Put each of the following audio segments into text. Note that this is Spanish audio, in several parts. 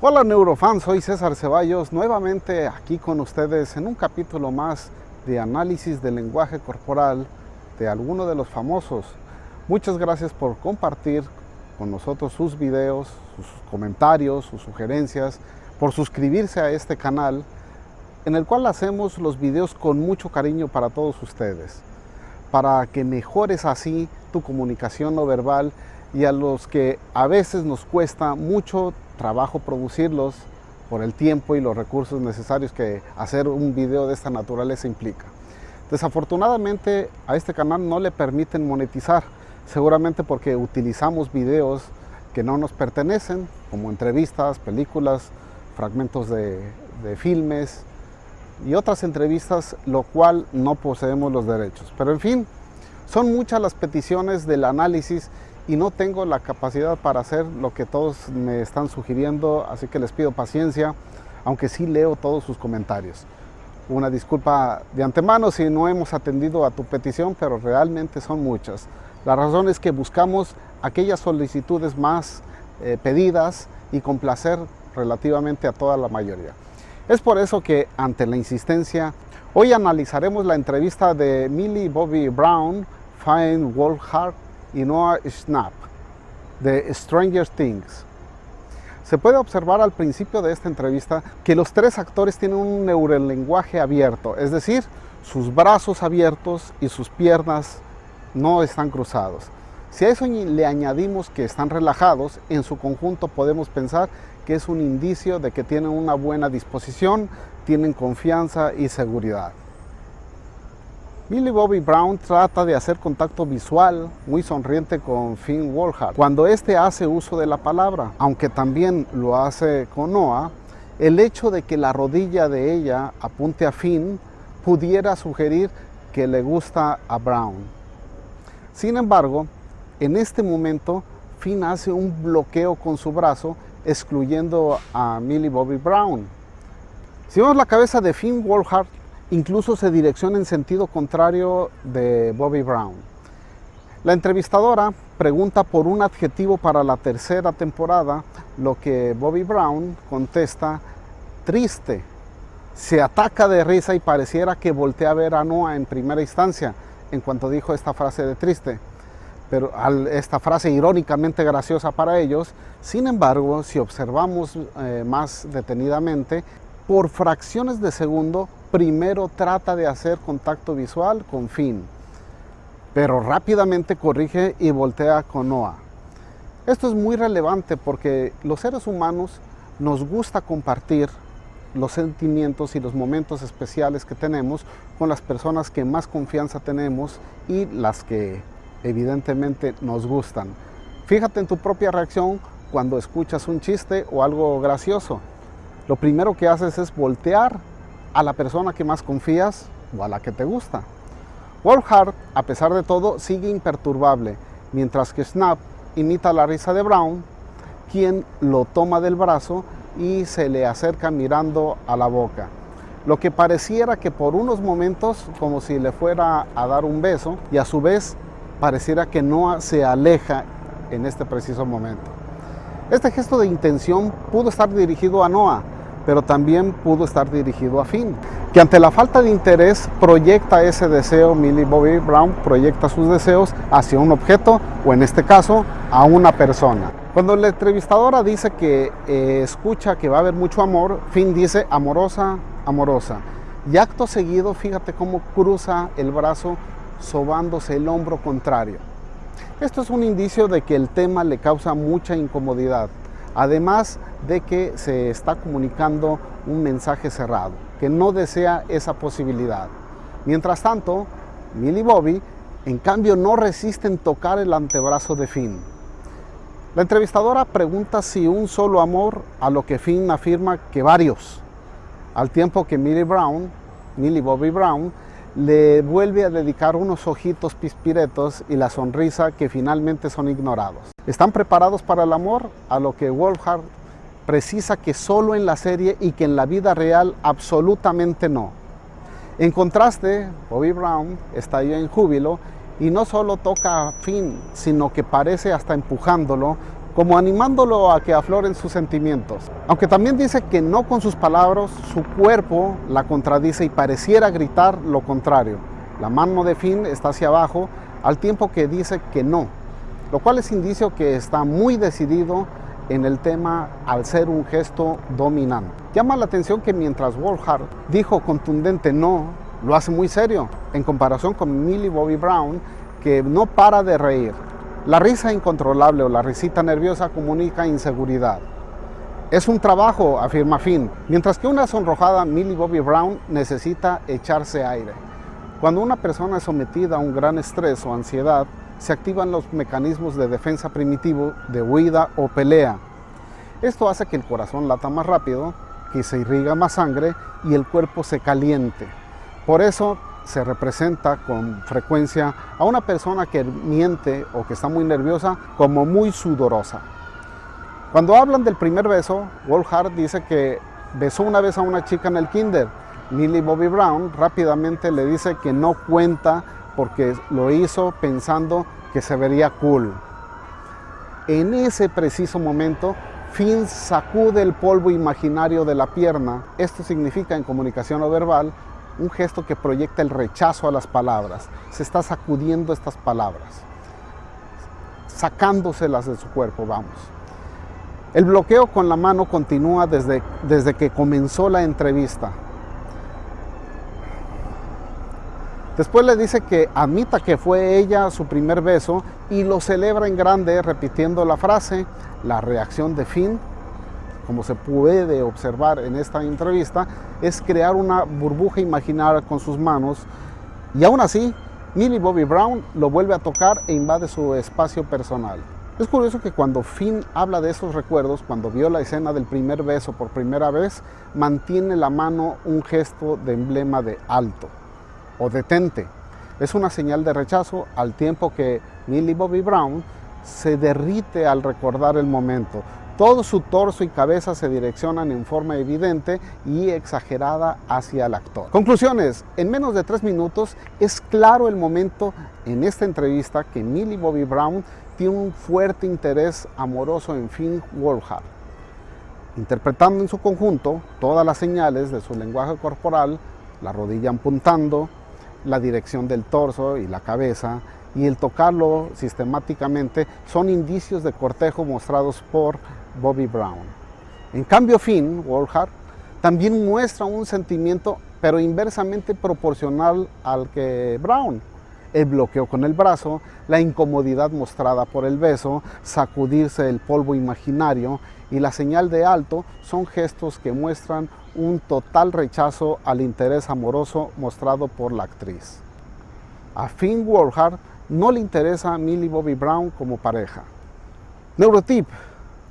Hola neurofans, soy César Ceballos, nuevamente aquí con ustedes en un capítulo más de análisis del lenguaje corporal de alguno de los famosos. Muchas gracias por compartir con nosotros sus videos, sus comentarios, sus sugerencias, por suscribirse a este canal en el cual hacemos los videos con mucho cariño para todos ustedes, para que mejores así tu comunicación no verbal y a los que a veces nos cuesta mucho trabajo producirlos por el tiempo y los recursos necesarios que hacer un video de esta naturaleza implica. Desafortunadamente a este canal no le permiten monetizar, seguramente porque utilizamos videos que no nos pertenecen, como entrevistas, películas, fragmentos de, de filmes y otras entrevistas, lo cual no poseemos los derechos. Pero en fin, son muchas las peticiones del análisis y no tengo la capacidad para hacer lo que todos me están sugiriendo, así que les pido paciencia, aunque sí leo todos sus comentarios. Una disculpa de antemano si no hemos atendido a tu petición, pero realmente son muchas. La razón es que buscamos aquellas solicitudes más eh, pedidas y complacer relativamente a toda la mayoría. Es por eso que, ante la insistencia, hoy analizaremos la entrevista de Millie Bobby Brown, Fine Wolfhard y Noah Schnapp de Stranger Things. Se puede observar al principio de esta entrevista que los tres actores tienen un neurolenguaje abierto, es decir, sus brazos abiertos y sus piernas no están cruzados. Si a eso le añadimos que están relajados, en su conjunto podemos pensar que es un indicio de que tienen una buena disposición, tienen confianza y seguridad. Millie Bobby Brown trata de hacer contacto visual muy sonriente con Finn Wolfhard cuando éste hace uso de la palabra, aunque también lo hace con Noah, el hecho de que la rodilla de ella apunte a Finn pudiera sugerir que le gusta a Brown. Sin embargo, en este momento Finn hace un bloqueo con su brazo excluyendo a Millie Bobby Brown. Si vemos la cabeza de Finn Wolfhard incluso se direcciona en sentido contrario de Bobby Brown. La entrevistadora pregunta por un adjetivo para la tercera temporada, lo que Bobby Brown contesta, triste. Se ataca de risa y pareciera que voltea a ver a Noah en primera instancia en cuanto dijo esta frase de triste. Pero esta frase irónicamente graciosa para ellos, sin embargo, si observamos eh, más detenidamente, por fracciones de segundo primero trata de hacer contacto visual con Finn, pero rápidamente corrige y voltea con Noah. Esto es muy relevante porque los seres humanos nos gusta compartir los sentimientos y los momentos especiales que tenemos con las personas que más confianza tenemos y las que evidentemente nos gustan. Fíjate en tu propia reacción cuando escuchas un chiste o algo gracioso. Lo primero que haces es voltear a la persona que más confías o a la que te gusta. Wolfhard, a pesar de todo, sigue imperturbable, mientras que Snap imita la risa de Brown, quien lo toma del brazo y se le acerca mirando a la boca. Lo que pareciera que por unos momentos como si le fuera a dar un beso y a su vez pareciera que Noah se aleja en este preciso momento. Este gesto de intención pudo estar dirigido a Noah, pero también pudo estar dirigido a Finn, que ante la falta de interés proyecta ese deseo, Millie Bobby Brown proyecta sus deseos hacia un objeto o en este caso a una persona. Cuando la entrevistadora dice que eh, escucha que va a haber mucho amor, Finn dice amorosa, amorosa. Y acto seguido, fíjate cómo cruza el brazo sobándose el hombro contrario. Esto es un indicio de que el tema le causa mucha incomodidad además de que se está comunicando un mensaje cerrado, que no desea esa posibilidad. Mientras tanto, Millie Bobby, en cambio, no resisten tocar el antebrazo de Finn. La entrevistadora pregunta si un solo amor, a lo que Finn afirma que varios, al tiempo que Millie Brown, Millie Bobby Brown, le vuelve a dedicar unos ojitos pispiretos y la sonrisa que finalmente son ignorados. ¿Están preparados para el amor? A lo que Wolfhard precisa que solo en la serie y que en la vida real absolutamente no. En contraste, Bobby Brown estalló en júbilo y no solo toca a Finn, sino que parece hasta empujándolo como animándolo a que afloren sus sentimientos. Aunque también dice que no con sus palabras, su cuerpo la contradice y pareciera gritar lo contrario. La mano de Finn está hacia abajo al tiempo que dice que no, lo cual es indicio que está muy decidido en el tema al ser un gesto dominante. Llama la atención que mientras Wolfhard dijo contundente no, lo hace muy serio, en comparación con Millie Bobby Brown, que no para de reír. La risa incontrolable o la risita nerviosa comunica inseguridad. Es un trabajo, afirma Finn, mientras que una sonrojada Millie Bobby Brown necesita echarse aire. Cuando una persona es sometida a un gran estrés o ansiedad, se activan los mecanismos de defensa primitivo de huida o pelea. Esto hace que el corazón lata más rápido, que se irriga más sangre y el cuerpo se caliente. Por eso se representa con frecuencia a una persona que miente o que está muy nerviosa como muy sudorosa. Cuando hablan del primer beso, Wolfhard dice que besó una vez a una chica en el kinder. Millie Bobby Brown rápidamente le dice que no cuenta porque lo hizo pensando que se vería cool. En ese preciso momento, Finn sacude el polvo imaginario de la pierna. Esto significa en comunicación no verbal un gesto que proyecta el rechazo a las palabras. Se está sacudiendo estas palabras, sacándoselas de su cuerpo, vamos. El bloqueo con la mano continúa desde, desde que comenzó la entrevista. Después le dice que admita que fue ella su primer beso y lo celebra en grande repitiendo la frase, la reacción de Finn como se puede observar en esta entrevista, es crear una burbuja imaginaria con sus manos y aún así Millie Bobby Brown lo vuelve a tocar e invade su espacio personal. Es curioso que cuando Finn habla de esos recuerdos, cuando vio la escena del primer beso por primera vez, mantiene la mano un gesto de emblema de alto o detente. Es una señal de rechazo al tiempo que Millie Bobby Brown se derrite al recordar el momento. Todo su torso y cabeza se direccionan en forma evidente y exagerada hacia el actor. Conclusiones. En menos de tres minutos es claro el momento en esta entrevista que Millie Bobby Brown tiene un fuerte interés amoroso en Finn Wolfhard. Interpretando en su conjunto todas las señales de su lenguaje corporal, la rodilla apuntando, la dirección del torso y la cabeza, y el tocarlo sistemáticamente son indicios de cortejo mostrados por Bobby Brown. En cambio, Finn Wolfhard también muestra un sentimiento, pero inversamente proporcional al que Brown. El bloqueo con el brazo, la incomodidad mostrada por el beso, sacudirse el polvo imaginario y la señal de alto son gestos que muestran un total rechazo al interés amoroso mostrado por la actriz. A Finn Wolfhard no le interesa a Millie Bobby Brown como pareja. Neurotip.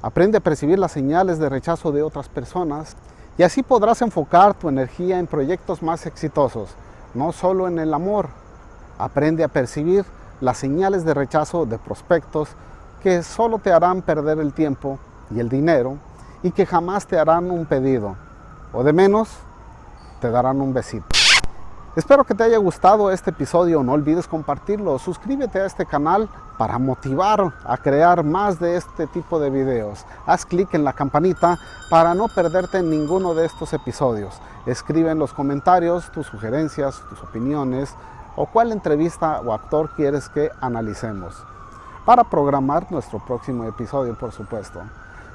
Aprende a percibir las señales de rechazo de otras personas y así podrás enfocar tu energía en proyectos más exitosos, no solo en el amor. Aprende a percibir las señales de rechazo de prospectos que solo te harán perder el tiempo y el dinero y que jamás te harán un pedido o de menos te darán un besito. Espero que te haya gustado este episodio, no olvides compartirlo, suscríbete a este canal para motivar a crear más de este tipo de videos. Haz clic en la campanita para no perderte ninguno de estos episodios. Escribe en los comentarios tus sugerencias, tus opiniones o cuál entrevista o actor quieres que analicemos para programar nuestro próximo episodio, por supuesto.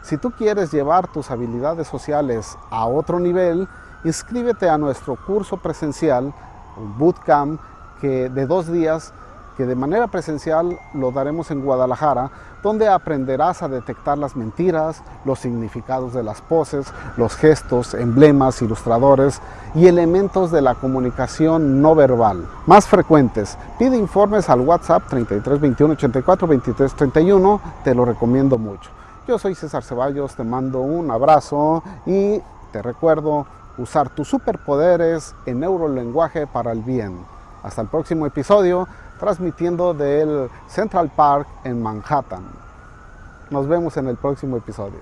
Si tú quieres llevar tus habilidades sociales a otro nivel, inscríbete a nuestro curso presencial un bootcamp que de dos días que de manera presencial lo daremos en Guadalajara, donde aprenderás a detectar las mentiras, los significados de las poses, los gestos, emblemas, ilustradores y elementos de la comunicación no verbal. Más frecuentes, pide informes al WhatsApp 33 21 84 23 31, te lo recomiendo mucho. Yo soy César Ceballos, te mando un abrazo y te recuerdo usar tus superpoderes en neurolenguaje para el bien. Hasta el próximo episodio, transmitiendo del Central Park en Manhattan. Nos vemos en el próximo episodio.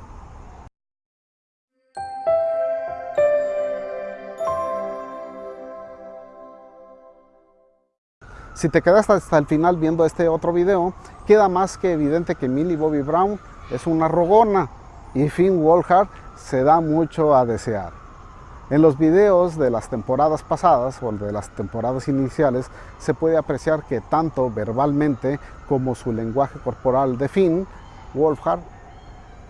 Si te quedaste hasta el final viendo este otro video, queda más que evidente que Millie Bobby Brown es una rogona y Finn Wolfhard se da mucho a desear. En los videos de las temporadas pasadas o de las temporadas iniciales se puede apreciar que tanto verbalmente como su lenguaje corporal de Finn, Wolfhard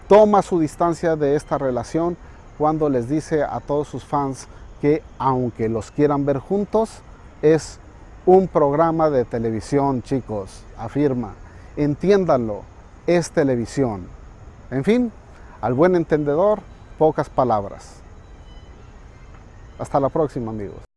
toma su distancia de esta relación cuando les dice a todos sus fans que aunque los quieran ver juntos, es un programa de televisión, chicos, afirma. Entiéndanlo, es televisión. En fin, al buen entendedor, pocas palabras. Hasta la próxima, amigos.